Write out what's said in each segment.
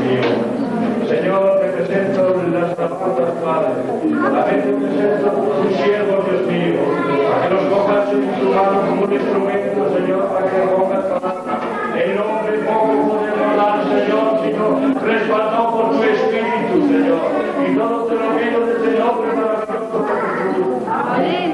mío. Señor, te presento las alabanzas, Padre. También te presento tus siervos, Dios mío. Para que los cojas en tu mano como un instrumento, Señor, para que palabra. El nombre poco podemos dar, Señor, sino respaldado por tu Espíritu, Señor. Y todo te lo pido de este nombre maravilloso por Jesús.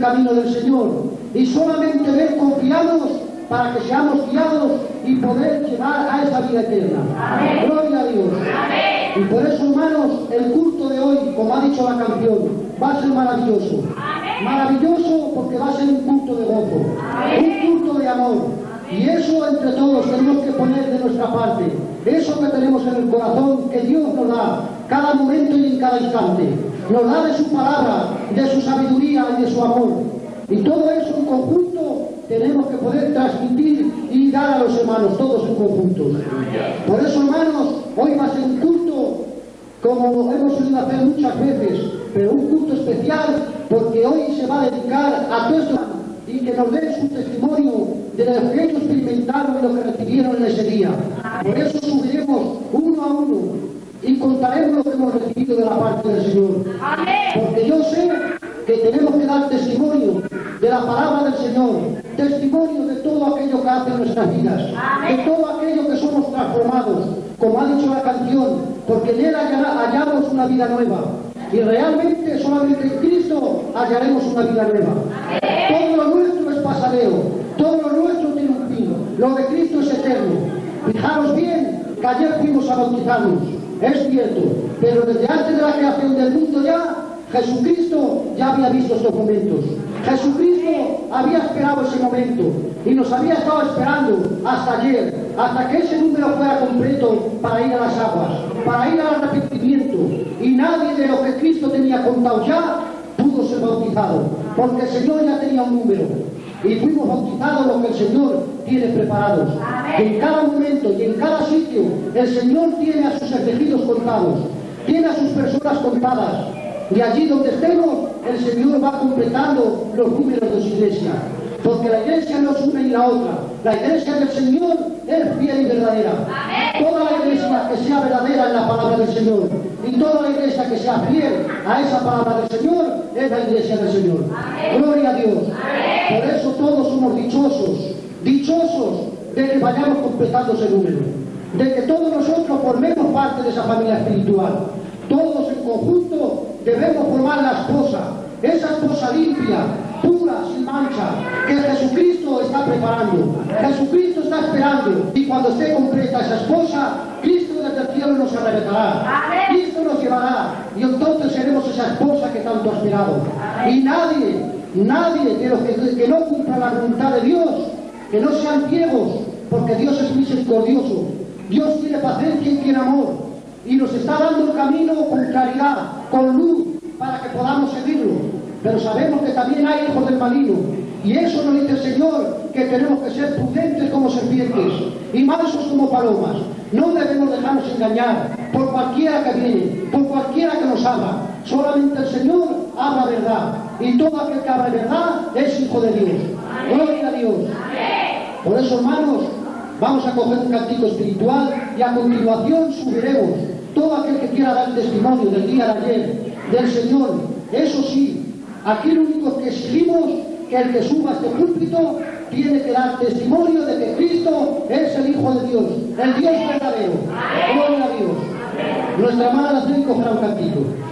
El camino del Señor y solamente en Él confiamos para que seamos guiados y poder llegar a esa vida eterna. Gloria a Dios. Y por eso, hermanos, el culto de hoy, como ha dicho la canción, va a ser maravilloso. Maravilloso porque va a ser un culto de gozo, un culto de amor. Y eso entre todos tenemos que poner de nuestra parte. Eso que tenemos en el corazón, que Dios nos da, cada momento y en cada instante. Nos da de su palabra, de su sabiduría y de su amor. Y todo eso en conjunto tenemos que poder transmitir y dar a los hermanos, todos en conjunto. Por eso, hermanos, hoy va a ser un culto como hemos solido hacer muchas veces, pero un culto especial porque hoy se va a dedicar a todos y que nos den su testimonio de lo que ellos experimentaron y lo que recibieron en ese día. Por eso subiremos y contaremos lo que hemos recibido de la parte del Señor. Porque yo sé que tenemos que dar testimonio de la palabra del Señor, testimonio de todo aquello que hace en nuestras vidas, de todo aquello que somos transformados, como ha dicho la canción, porque en Él hallamos una vida nueva. Y realmente solamente en Cristo hallaremos una vida nueva. Todo lo nuestro es pasajero, todo lo nuestro tiene un fin, lo de Cristo es eterno. Fijaros bien que ayer fuimos a bautizarnos, es cierto, pero desde antes de la creación del mundo ya, Jesucristo ya había visto estos momentos. Jesucristo había esperado ese momento y nos había estado esperando hasta ayer, hasta que ese número fuera completo para ir a las aguas, para ir al arrepentimiento. Y nadie de lo que Cristo tenía contado ya pudo ser bautizado, porque el Señor ya tenía un número. Y fuimos bautizados lo que el Señor tiene preparados. En cada momento y en cada sitio el Señor tiene a sus elegidos contados, tiene a sus personas contadas. Y allí donde estemos, el Señor va completando los números de su iglesia. Porque la iglesia no es una y la otra. La iglesia del Señor es fiel y verdadera. Toda la iglesia que sea verdadera en la palabra del Señor. Y toda la iglesia que sea fiel a esa palabra del Señor es la iglesia del Señor. Gloria a Dios. Por eso todos somos dichosos. Dichosos de que vayamos completando ese número. De que todos nosotros formemos parte de esa familia espiritual. Todos en conjunto debemos formar la esposa, esa esposa limpia, sin mancha, que Jesucristo está preparando. Jesucristo está esperando. Y cuando esté completa esa esposa, Cristo desde el cielo nos arrebatará. Cristo nos llevará. Y entonces seremos esa esposa que tanto ha esperado. Y nadie, nadie de los que, que no cumpla la voluntad de Dios, que no sean ciegos, porque Dios es misericordioso. Dios tiene paciencia y tiene amor y nos está dando el camino con claridad, con luz, para que podamos seguirlo. Pero sabemos que también hay hijos del maligno. Y eso nos dice el Señor, que tenemos que ser prudentes como serpientes y mansos como palomas. No debemos dejarnos engañar por cualquiera que viene, por cualquiera que nos habla. Solamente el Señor habla verdad. Y todo aquel que habla verdad es hijo de Dios. Gloria a Dios. Por eso, hermanos, vamos a coger un cantico espiritual y a continuación subiremos todo aquel que quiera dar testimonio del día de ayer, del Señor. Eso sí, aquí lo único que exigimos que el que suba este púlpito tiene que dar testimonio de que Cristo es el Hijo de Dios, el Dios verdadero. Gloria a Dios. Nuestra hermana la un cantito.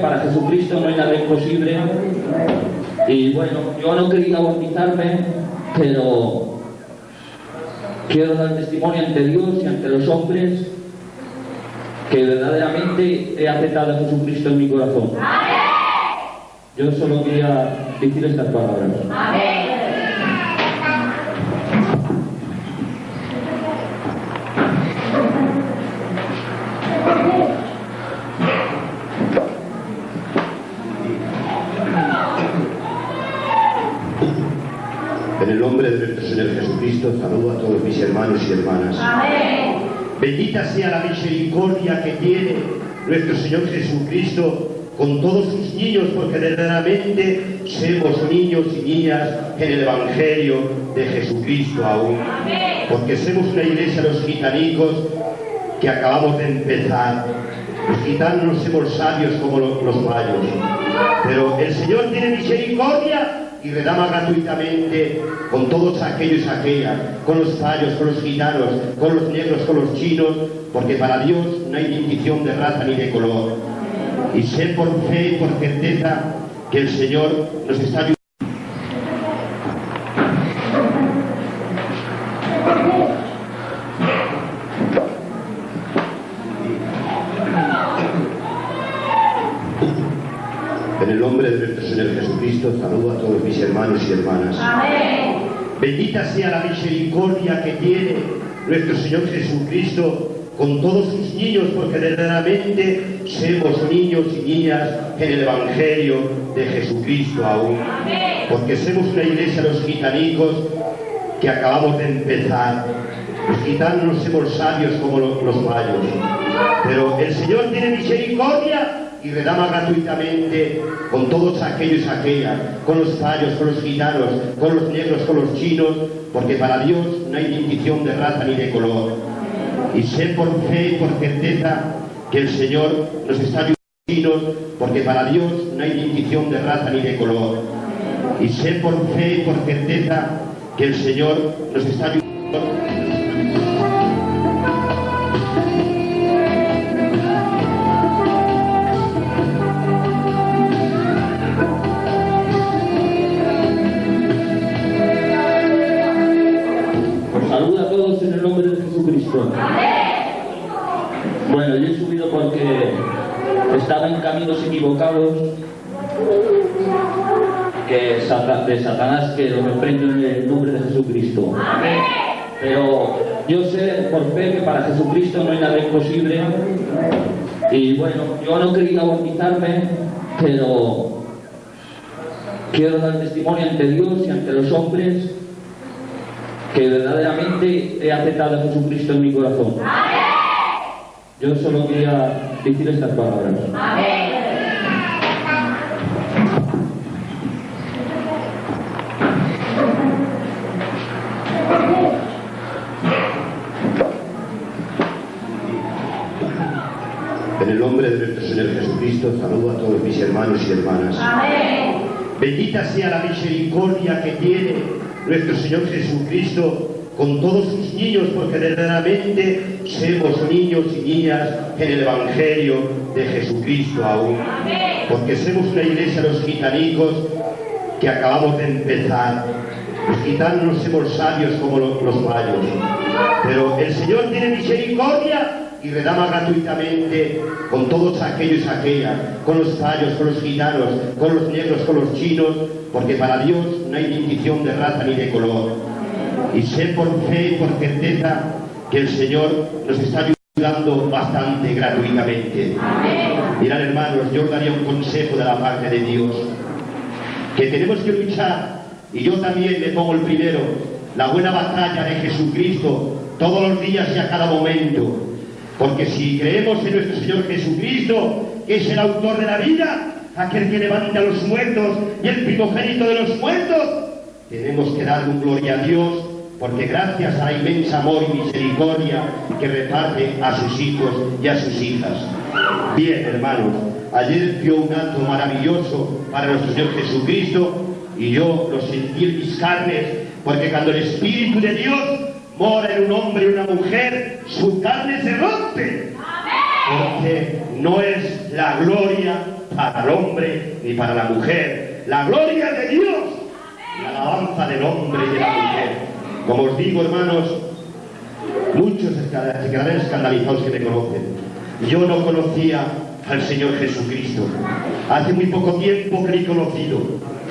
Para Jesucristo no hay nada imposible. Y bueno, yo no quería bautizarme, pero quiero dar testimonio ante Dios y ante los hombres que verdaderamente he aceptado a Jesucristo en mi corazón. Yo solo quería decir estas palabras. En el nombre de nuestro Señor Jesucristo, saludo a todos mis hermanos y hermanas. Bendita sea la misericordia que tiene nuestro Señor Jesucristo con todos sus niños, porque verdaderamente somos niños y niñas en el Evangelio de Jesucristo aún. Porque somos una iglesia, los gitanicos, que acabamos de empezar. Los gitanos no somos sabios como lo- los mayos. Pero el Señor tiene misericordia y redama gratuitamente con todos aquellos y aquellas, con los fallos, con los gitanos, con los negros, con los chinos, porque para Dios no hay distinción de raza ni de color. Y sé por fe y por certeza que el Señor nos está ayudando. En el nombre de nuestro Señor Jesucristo, saludo a todos mis hermanos y hermanas. Bendita sea la misericordia que tiene nuestro Señor Jesucristo con todos sus niños, porque verdaderamente somos niños y niñas en el Evangelio de Jesucristo aún. Porque somos una iglesia los gitanicos que acabamos de empezar. Los gitanos no somos sabios como los, los mayos, pero el Señor tiene misericordia y redama gratuitamente con todos aquellos y aquellas, con los fallos, con los gitanos, con los negros, con los chinos, porque para Dios no hay distinción de raza ni de color. Y sé por fe y por certeza que el Señor nos está ayudando, porque para Dios no hay distinción de raza ni de color. Y sé por fe y por certeza que el Señor nos está ayudando. Estaba en caminos equivocados que de Satanás que lo reprendo en el nombre de Jesucristo. Pero yo sé por fe que para Jesucristo no hay nada imposible. Y bueno, yo no quería bautizarme, pero quiero dar testimonio ante Dios y ante los hombres que verdaderamente he aceptado a Jesucristo en mi corazón. Yo solo quería decir estas palabras. En el nombre de nuestro Señor Jesucristo, saludo a todos mis hermanos y hermanas. Bendita sea la misericordia que tiene nuestro Señor Jesucristo con todos sus niños, porque verdaderamente somos niños y niñas en el Evangelio de Jesucristo aún. Porque somos una iglesia los gitanicos que acabamos de empezar. Los gitanos no somos sabios como lo- los mayos, pero el Señor tiene misericordia y redama gratuitamente con todos aquellos y aquellas, con los fallos, con los gitanos, con los negros, con los chinos, porque para Dios no hay distinción de raza ni de color. Y sé por fe y por certeza que el Señor nos está ayudando bastante gratuitamente. Mirad hermanos, yo os daría un consejo de la parte de Dios, que tenemos que luchar, y yo también me pongo el primero, la buena batalla de Jesucristo todos los días y a cada momento. Porque si creemos en nuestro Señor Jesucristo, que es el autor de la vida, aquel que levanta a los muertos y el primogénito de los muertos, tenemos que dar un gloria a Dios, porque gracias a la inmensa amor y misericordia que reparte a sus hijos y a sus hijas. Bien, hermanos, ayer dio un acto maravilloso para nuestro Señor Jesucristo y yo lo sentí en mis carnes, porque cuando el Espíritu de Dios mora en un hombre y una mujer, su carne se rompe. Porque no es la gloria para el hombre ni para la mujer, la gloria de Dios, la alabanza del hombre y de la mujer. Como os digo, hermanos, muchos se escandalizados que me conocen. Yo no conocía al Señor Jesucristo. Hace muy poco tiempo que le he conocido,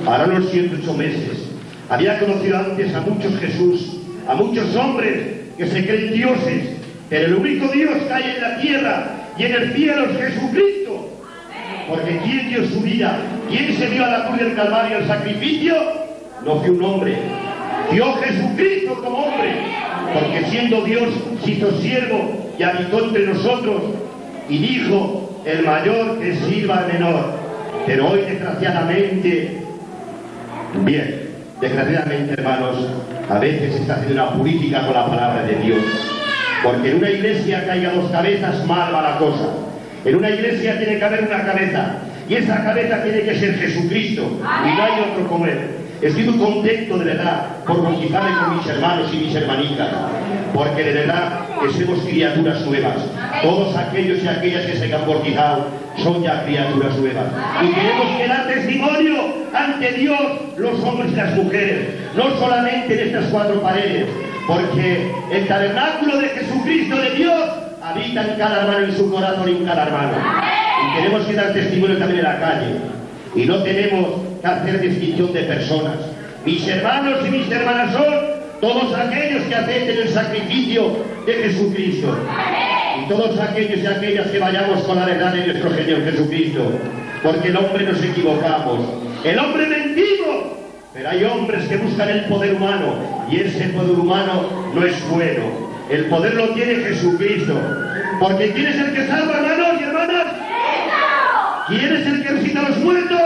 ahora unos 108 meses. Había conocido antes a muchos Jesús, a muchos hombres que se creen dioses, pero el único Dios que hay en la tierra y en el cielo es Jesucristo. Porque ¿quién dio su vida? ¿Quién se dio a la cruz del Calvario el sacrificio? No fue un hombre. Dio Jesucristo como hombre. Porque siendo Dios se hizo siervo y habitó entre nosotros y dijo, el mayor que sirva al menor. Pero hoy desgraciadamente, bien, desgraciadamente hermanos, a veces se está haciendo una política con la palabra de Dios. Porque en una iglesia haya dos cabezas, mal va la cosa. En una iglesia tiene que haber una cabeza. Y esa cabeza tiene que ser Jesucristo. Y no hay otro como él. Estoy muy contento de verdad por bautizarme con mis hermanos y mis hermanitas, porque de verdad que somos criaturas nuevas. Todos aquellos y aquellas que se han bautizado son ya criaturas nuevas. Y tenemos que dar testimonio ante Dios, los hombres y las mujeres, no solamente en estas cuatro paredes, porque el tabernáculo de Jesucristo de Dios habita en cada hermano, en su corazón y en cada hermano. Y tenemos que dar testimonio también en la calle. Y no tenemos que hacer distinción de personas. Mis hermanos y mis hermanas son todos aquellos que acepten el sacrificio de Jesucristo. Y todos aquellos y aquellas que vayamos con la verdad de nuestro Señor Jesucristo. Porque el hombre nos equivocamos. El hombre mentimos. Pero hay hombres que buscan el poder humano. Y ese poder humano no es bueno. El poder lo tiene Jesucristo. Porque ¿quién es el que salva, hermanos y hermanas? ¿Quién es el que resucita a los muertos?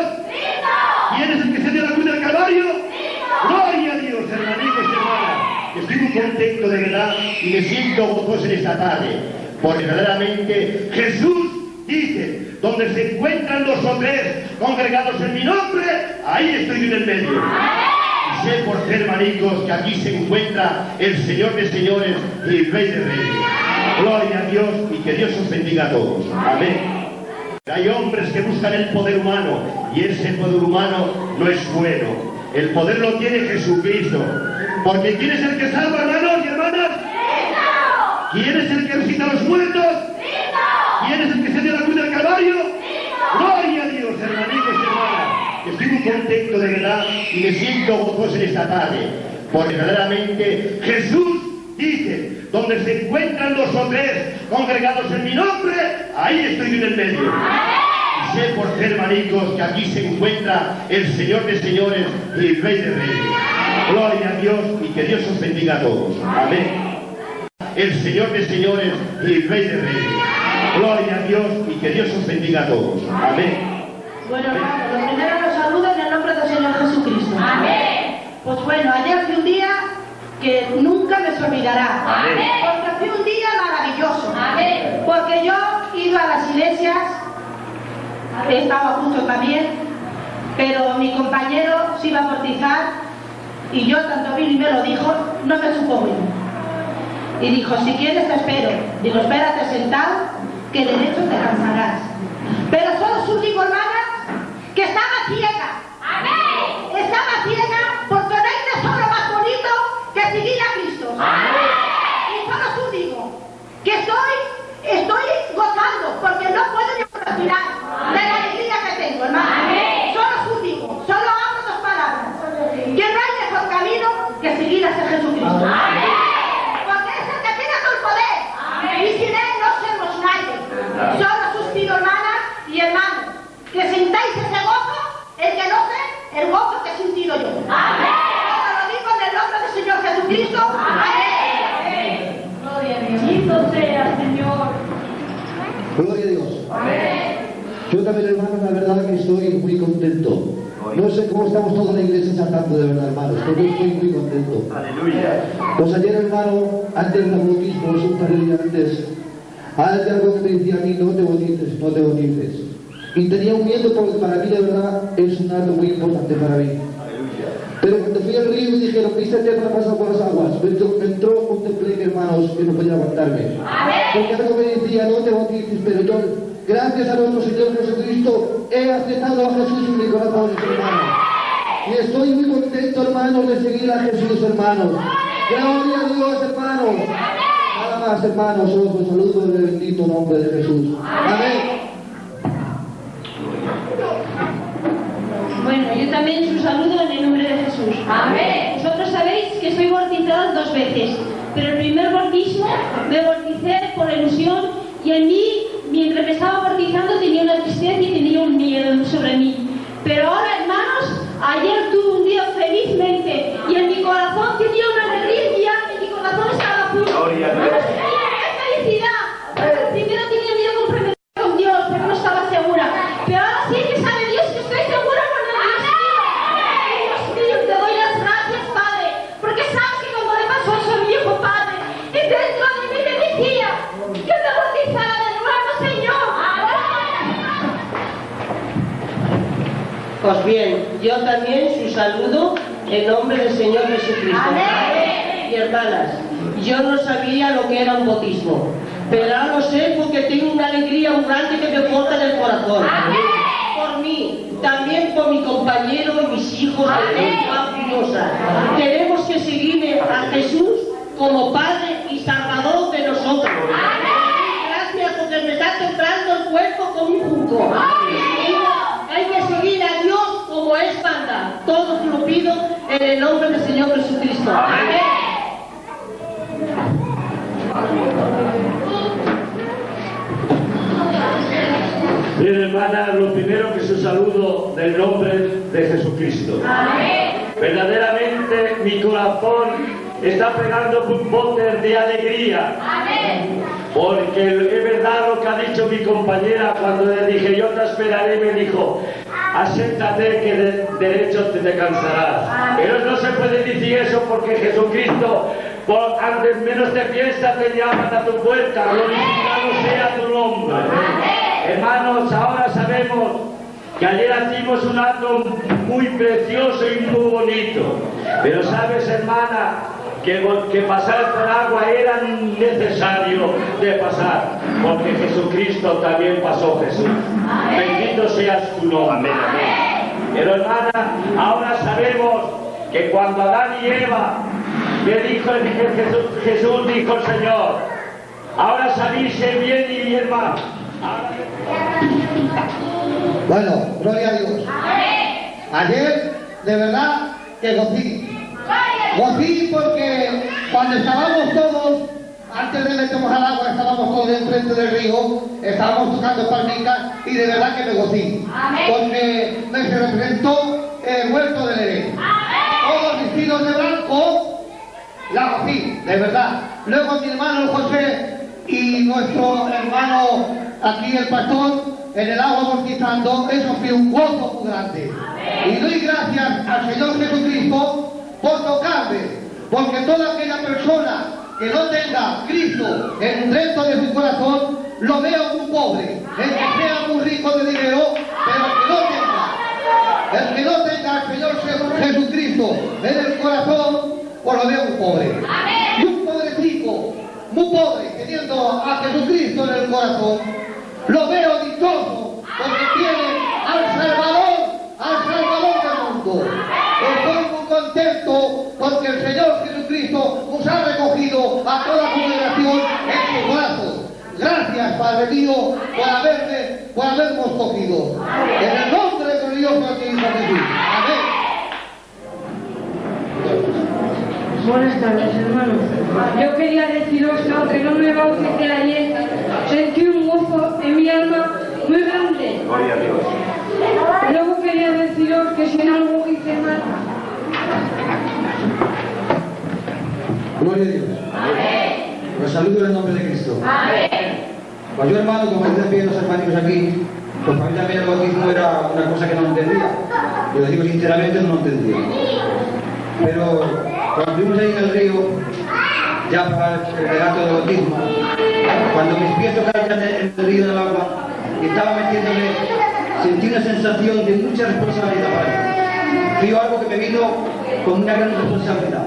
¿Quién es el que se dio la Gloria a Dios, hermanitos y hermanas. Estoy muy contento de verdad y me siento gozoso en esta tarde. Porque verdaderamente Jesús dice, donde se encuentran dos o tres congregados en mi nombre, ahí estoy en el medio. Y sé por ser hermanitos que aquí se encuentra el Señor de señores y el Rey de reyes. Gloria a Dios y que Dios os bendiga a todos. Amén. Hay hombres que buscan el poder humano y ese poder humano no es bueno. El poder lo tiene Jesucristo. Porque ¿quién es el que salva, hermanos y hermanas? ¿Quién es el que resucita a los muertos? ¿Quién es el que se dio la cruz del Calvario? Gloria a Dios, hermanitos y hermanas. Estoy muy contento de verdad y me siento gozoso en esta tarde. Porque verdaderamente Jesús dice, donde se encuentran dos o tres congregados en mi nombre, ahí estoy en el medio. Sé por ser hermanitos que aquí se encuentra el Señor de señores y el Rey de reyes. Gloria a Dios y que Dios os bendiga a todos. Amén. El Señor de señores y el Rey de reyes. Gloria a Dios y que Dios os bendiga a todos. Amén. Bueno, hermano, lo primero los saludo en el nombre del Señor Jesucristo. Amén. Pues bueno, ayer fue un día que nunca me se olvidará. Amén. Porque fue un día maravilloso. Amén. Porque yo iba a las iglesias, estaba justo también, pero mi compañero se iba a bautizar y yo tanto vino y me lo dijo, no me supo bien. Y dijo, si quieres te espero. Digo, espérate sentado, que de hecho te cansarás. Pero solo su digo, hermanas, que estaba ciega. Amén. Estaba ciega porque no hay tesoro más bonito que seguir a Cristo. Y solo tú digo que estoy, estoy porque no puedo ni respirar de la alegría que tengo, hermano. Amén. Solo tú digo, solo hablo dos palabras. Que no hay mejor camino que seguir a ese Jesucristo. Porque es el que tiene todo el poder. Amén. Y sin él no somos nadie. Solo suspiro, hermanas y hermanos, que sintáis ese gozo, el que no sé, el gozo que he sentido yo. Amén. Ahora lo digo en el nombre del Señor Jesucristo. Amén. Gloria a Dios. Gloria a Dios. Yo también, hermanos, la verdad que estoy muy contento. No sé cómo estamos todos en la iglesia saltando de verdad, hermanos, pero yo estoy muy contento. Aleluya. Pues ayer, hermano, antes del bautismo, es un par de días antes, hay algo que me decía a mí, no te bautices, no te bautices. Y tenía un miedo porque para mí, de verdad, es un acto muy importante para mí. Pero cuando fui al río y dijeron, ¿viste el tema pasado por las aguas? Me entró, un tembleque, hermanos, que no podía aguantarme. Porque algo me decía, no te bautices, pero yo, gracias a nuestro Señor Jesucristo, he aceptado a Jesús en mi corazón, hermanos. Y estoy muy contento, hermanos, de seguir a Jesús, hermanos. Gloria a Dios, hermanos. Nada más, hermanos, os saludo en el bendito nombre de Jesús. Amén. Bueno, yo también os saludo en el nombre de Jesús. Amén. Vosotros sabéis que soy bautizada dos veces, pero el primer bautismo me bauticé por ilusión y en mí, mientras me estaba bautizando, tenía una tristeza y tenía un miedo sobre mí. Pero ahora, hermanos, ayer tuve un día felizmente y en mi corazón tenía una alegría y mi corazón estaba puro. Pues bien, yo también su saludo en nombre del Señor Jesucristo. Y hermanas, yo no sabía lo que era un bautismo, pero ahora lo sé porque tengo una alegría muy grande que me porta en el corazón. Por mí, también por mi compañero y mis hijos de Tenemos que seguir a Jesús como Padre y Salvador de nosotros. Gracias porque me está temblando el cuerpo como un junco. Hay que seguir a Dios como es banda. Todos lo pido en el nombre del Señor Jesucristo. Amén. Bien, hermana, lo primero que su saludo del nombre de Jesucristo. Verdaderamente mi corazón está pegando un bote de alegría. Porque es verdad lo que ha dicho mi compañera cuando le dije yo te esperaré, me dijo, asiéntate que de derecho te descansarás. Pero no se puede decir eso porque Jesucristo, por antes menos de fiesta te llaman a tu puerta, glorificado sea tu nombre. Hermanos, ahora sabemos que ayer hicimos un acto muy precioso y muy bonito. Pero sabes, hermana, que, que pasar por agua era necesario de pasar, porque Jesucristo también pasó Jesús. Bendito seas tu nombre. Pero hermana, ahora sabemos que cuando Adán y Eva le dijo Jesús, Jesús dijo el Señor, ahora salirse bien y bien mal. Bueno, gloria a Dios. Ayer, de verdad, que gocí. Gocí porque cuando estábamos todos, antes de meternos al agua, estábamos todos enfrente del río, estábamos tocando palmitas y de verdad que me gocí. Porque me se representó el huerto del Edén. Todos vestidos de blanco, la gocí, de verdad. Luego mi hermano José y nuestro hermano aquí el pastor en el agua bautizando, eso fue un gozo grande. Y doy gracias al Señor Jesucristo por tocarme, porque toda aquella persona que no tenga Cristo en dentro de su corazón, lo veo muy pobre, el que sea muy rico de dinero, pero que no tenga, el que no tenga al Señor Jesucristo en el corazón, pues lo veo muy pobre. Y un pobrecito, muy pobre, teniendo a Jesucristo en el corazón, lo veo dichoso porque tiene al Salvador, al Salvador del mundo. Estoy muy contento porque el Señor Jesucristo nos ha recogido a toda congregación en sus brazos. Gracias, Padre mío, por haberme, por habernos cogido. En el nombre glorioso de Hijo Jesús. Amén. Buenas tardes, hermanos. Yo quería deciros que aunque no me bauticé ayer, sentí un gozo en mi alma muy grande. Gloria a Dios. Luego quería deciros que si en algo hice mal, Gloria a Dios. Los saludo en el nombre de Cristo. Pues yo, hermano, como decían bien los hermanos aquí, pues para mí también el bautismo era una cosa que no entendía. Yo lo digo sinceramente, no lo entendía. Pero cuando fuimos ahí en el río, ya para el relato del bautismo, cuando mis pies tocaron en el río del agua y estaba metiéndome, sentí una sensación de mucha responsabilidad para mí. Fue algo que me vino con una gran responsabilidad.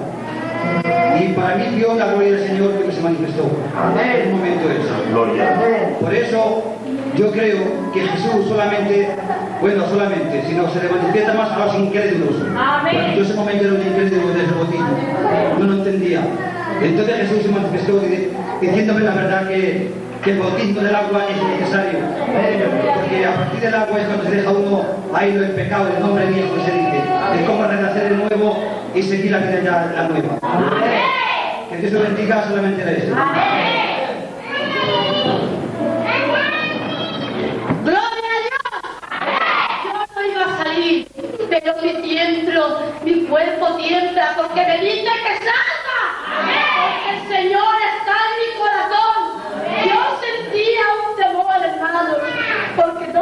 Y para mí dio la gloria del Señor que se manifestó. En un momento ese. Gloria. Por eso yo creo que Jesús solamente, bueno, solamente, sino se le manifiesta más a los incrédulos. Porque yo ese momento era un incrédulo de ese bautismo. No lo entendía. Entonces Jesús se manifestó di- diciéndome la verdad que, que el bautismo del agua es necesario. Porque a partir del agua es cuando se deja uno ahí el pecado, el nombre viejo se dice. Es como renacer de nuevo y seguir la vida ya la nueva. Que Dios te bendiga solamente de eso. ¡Gloria a Dios! Yo no iba a salir, pero mi tiemblo, mi cuerpo tiembla porque me dice que salga. Porque el Señor en mi corazón. Yo sentía un temor, hermano, porque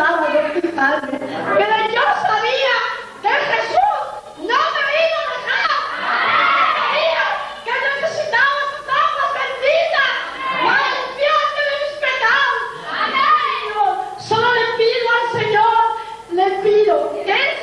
pensaba bautizarme. Pero yo sabía que Jesús no me iba a dejar. Sabía que necesitaba sus aguas benditas para limpiarme de mis pecados. Amén. Solo le pido al Señor, le pido que Él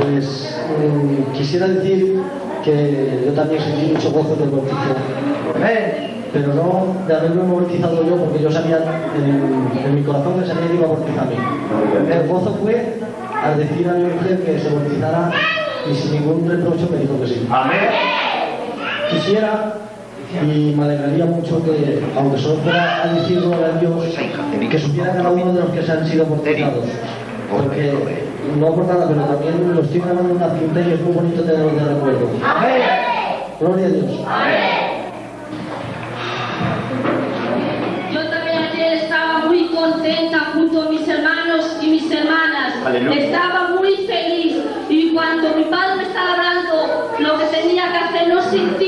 Pues mm, quisiera decir que yo también sentí mucho gozo del bautizo. Pero no de haberme bautizado yo, porque yo sabía en, en mi corazón que sabía que iba a bautizarme. El gozo fue al decir a mi mujer que se bautizara y sin ningún reproche me dijo que sí. Quisiera y me alegraría mucho que, aunque solo fuera a decirlo a Dios, que supiera cada uno de los que se han sido bautizados. Porque, no por nada, pero también lo estoy grabando en una cinta y es muy bonito tenerlo de recuerdo. Gloria a Dios. Yo también ayer estaba muy contenta junto a mis hermanos y mis hermanas. Estaba muy feliz y cuando mi padre me estaba hablando lo que tenía que hacer no sentía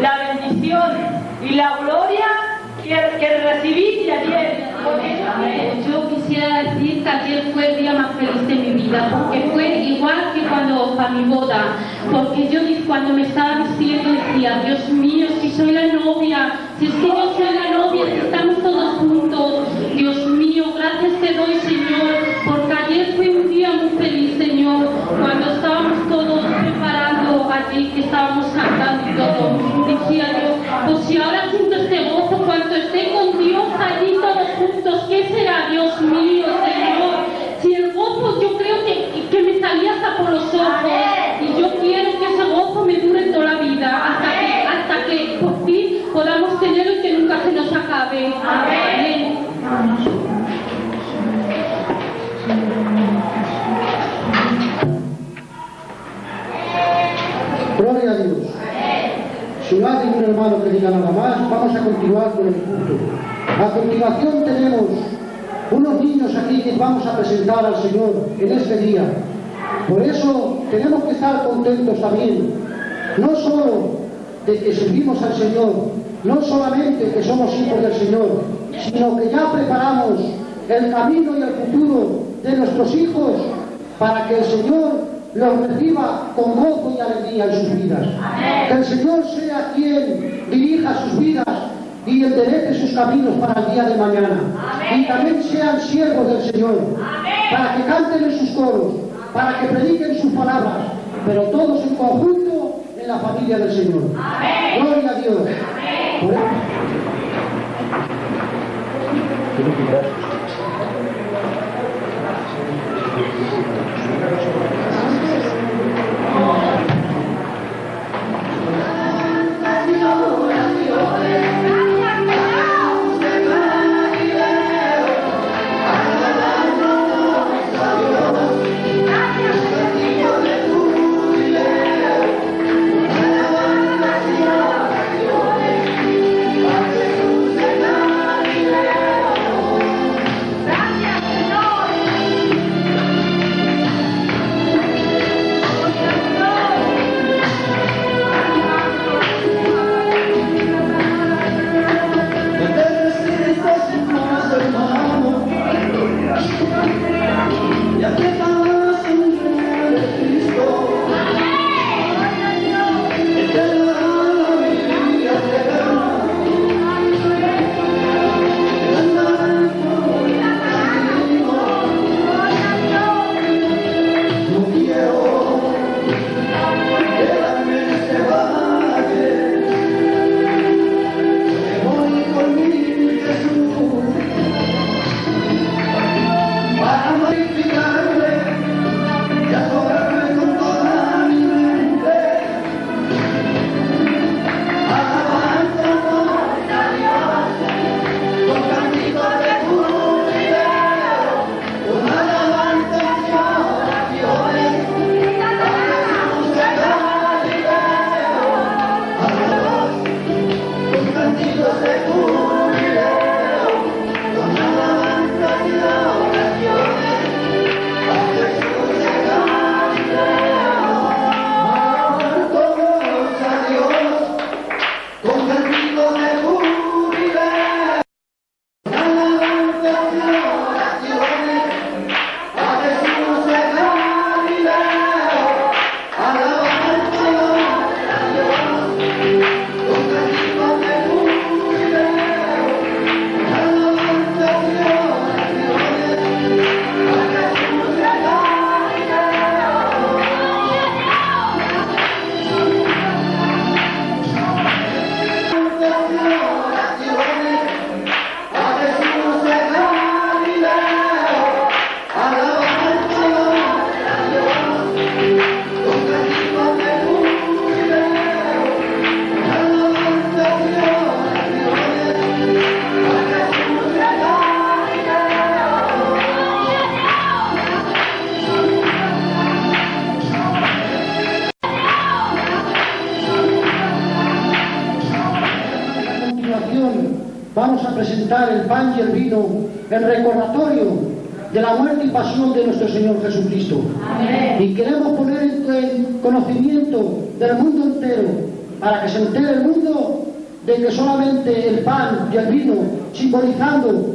la bendición y la gloria que, que recibí de ayer. Yo quisiera decir que ayer fue el día más feliz de mi vida, porque fue igual que cuando para mi boda, porque yo cuando me estaba vistiendo decía, Dios mío, si soy la novia, si es que yo soy la novia, si estamos todos juntos, Dios mío, gracias te doy Señor, porque ayer fue un día muy feliz Señor, cuando estábamos todos preparando allí, que estábamos cantando todo, decía Dios, pues si ahora hermano que diga nada más, vamos a continuar con el culto. A continuación tenemos unos niños aquí que vamos a presentar al Señor en este día. Por eso tenemos que estar contentos también, no solo de que servimos al Señor, no solamente que somos hijos del Señor, sino que ya preparamos el camino y el futuro de nuestros hijos para que el Señor los reciba con gozo y alegría en sus vidas. Que el Señor sea quien dirija sus vidas y enderece sus caminos para el día de mañana. Y también sean siervos del Señor, para que canten en sus coros, para que prediquen sus palabras, pero todos en conjunto en la familia del Señor. Gloria a Dios.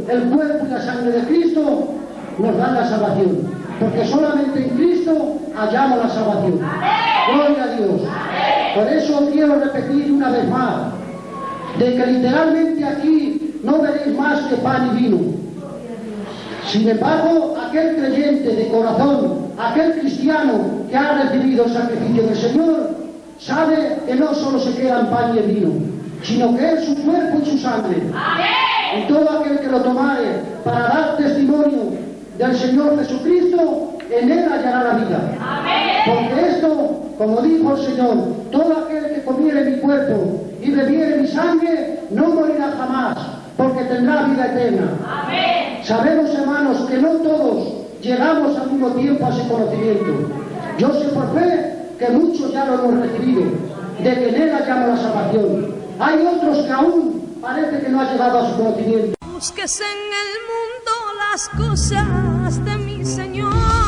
El cuerpo y la sangre de Cristo, nos dan la salvación. Porque solamente en Cristo hallamos la salvación. Gloria a Dios. Por eso quiero repetir una vez más, de que literalmente aquí no veréis más que pan y vino. Sin embargo, aquel creyente de corazón, aquel cristiano que ha recibido el sacrificio del Señor, sabe que no solo se queda en pan y vino, sino que es su cuerpo y su sangre y todo aquel que lo tomare para dar testimonio del Señor Jesucristo, en él hallará la vida. Porque esto, como dijo el Señor, todo aquel que comiere mi cuerpo y bebiere mi sangre, no morirá jamás, porque tendrá vida eterna. Sabemos, hermanos, que no todos llegamos al mismo tiempo a ese conocimiento. Yo sé por fe que muchos ya lo hemos recibido, de que en él hallamos la salvación. Hay otros que aún Parece que no ha llegado a su conocimiento. Búsquese en el mundo las cosas de mi Señor.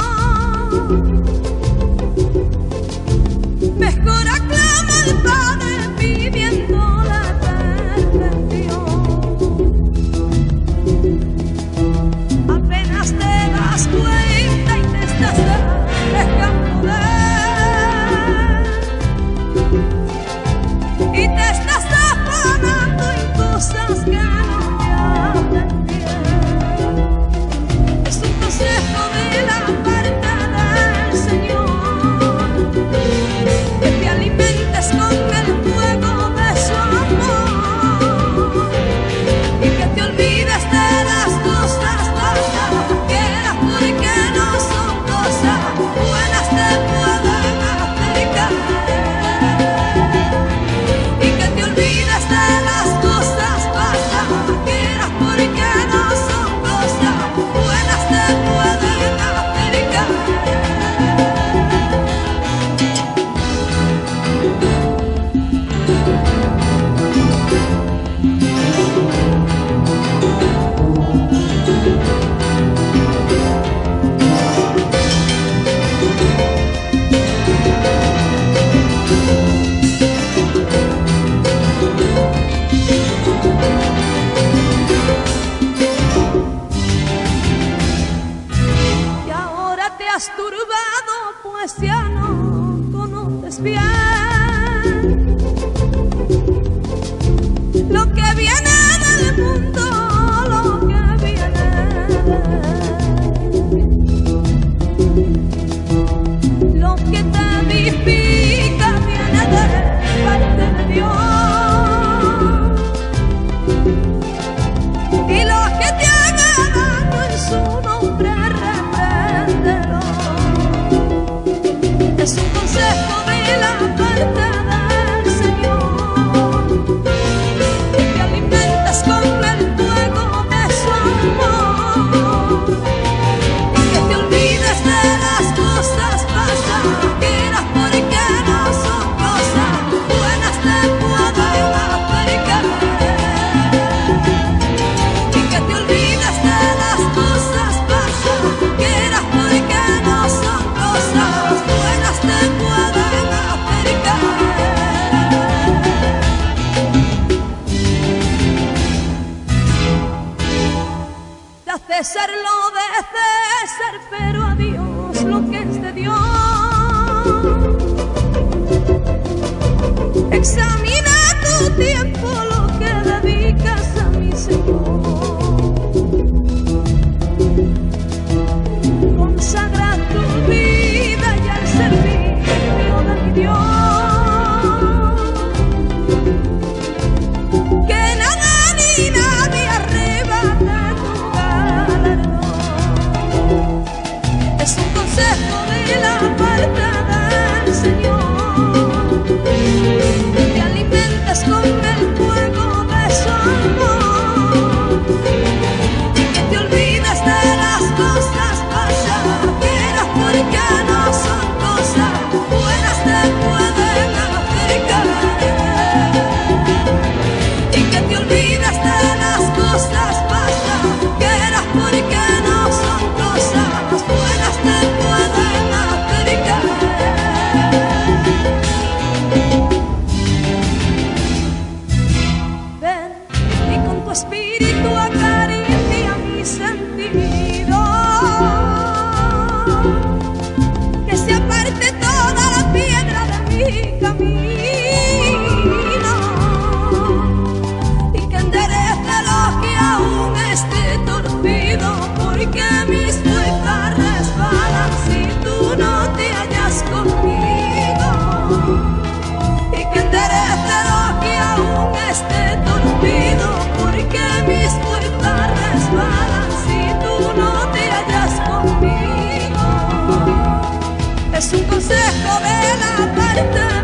ser lo de ser, pero a Dios lo que es de Dios. Examina tu tiempo. consejo de la muerte.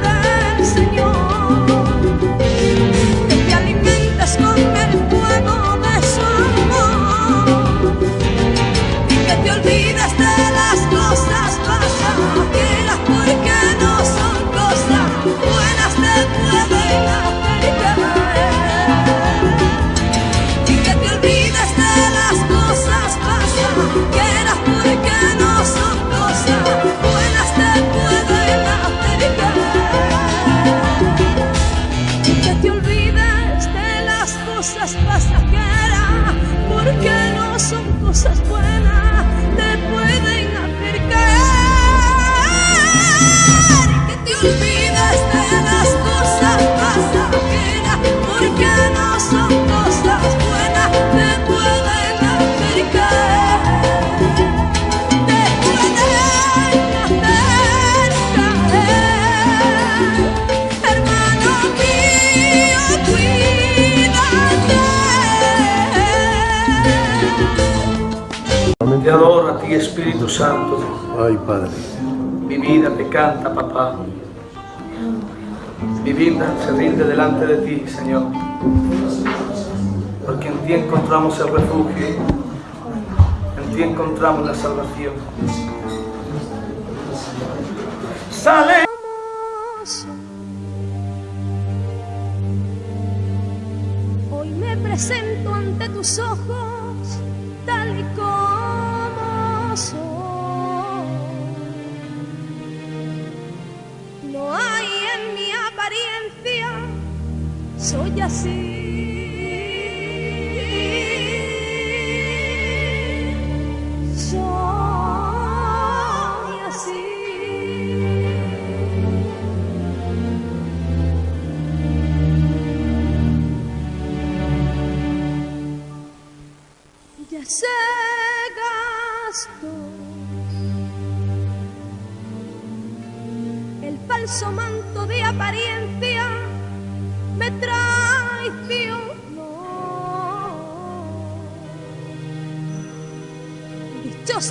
Santo. Ay, Padre. Mi vida te canta, papá. Mi vida se rinde delante de ti, Señor. Porque en ti encontramos el refugio. En ti encontramos la salvación. ¡Sale! Hoy me presento ante tus ojos tal y como soy así.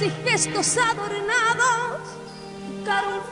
y gestos adornados, buscaron